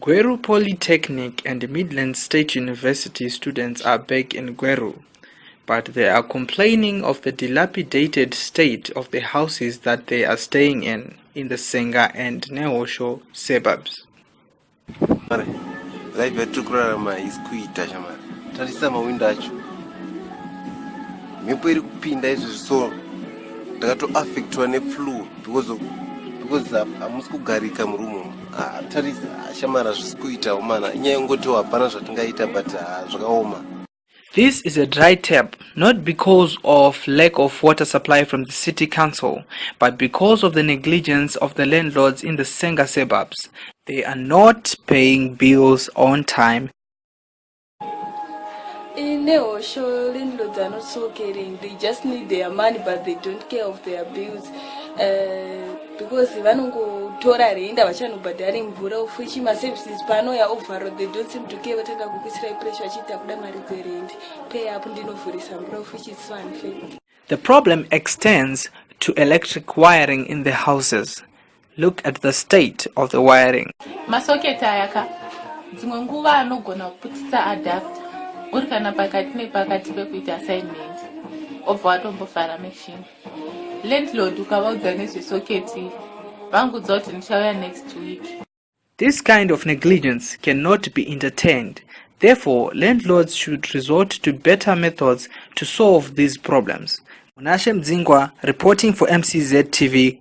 Gweru Polytechnic and Midland State University students are back in Gweru, but they are complaining of the dilapidated state of the houses that they are staying in, in the Senga and Nehosho suburbs. life so because of because hamusi kugarika murumu tarisa shamari hazvisi kuitawo mana inyaya yekungoti hapana zvatingaita but zvakaoma This is a dry tap, not because of lack of water supply from the city council, but because of the negligence of the landlords in the Senga suburbs. They are not paying bills on time. In Nehosho, landlords are not so caring. They just need their money, but they don't care of their bills. Uh, because vanongotora renda vachanobhadhari mvura ufuchi maservices panouya overall they don't seem to care vatanga kukuisirai pressure vachiti akuda mari dzerendi pay up ndinovhurisa mvura ufuchi is so The problem extends to electric wiring in the houses. Look at the state of the wiring. masoketi aya ka dzimwe nguva anogona kuputisa adapta uri kana pakati nepakati pekuita assignment obva watombovhara machine landlord ukavaudza nezvesoketi vangudza kuti ndichauya next week This kind of negligence cannot be entertained. Therefore, landlords should resort to better methods to solve these problems. Munashe Mdzingwa reporting for MCZ TV.